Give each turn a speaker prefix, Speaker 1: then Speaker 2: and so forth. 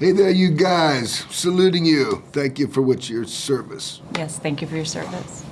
Speaker 1: Hey there, you guys. Saluting you. Thank you for what your service.
Speaker 2: Yes, thank you for your service.